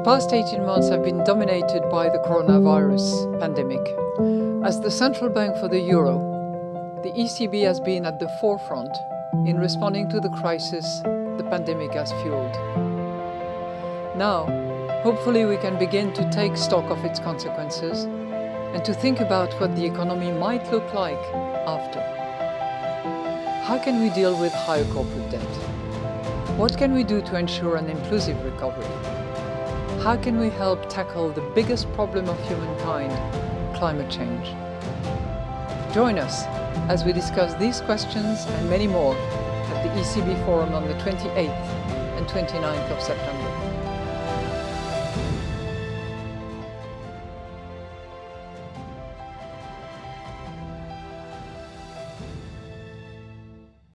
The past 18 months have been dominated by the coronavirus pandemic. As the central bank for the euro, the ECB has been at the forefront in responding to the crisis the pandemic has fueled. Now, hopefully we can begin to take stock of its consequences and to think about what the economy might look like after. How can we deal with higher corporate debt? What can we do to ensure an inclusive recovery? How can we help tackle the biggest problem of humankind, climate change? Join us as we discuss these questions and many more at the ECB Forum on the 28th and 29th of September.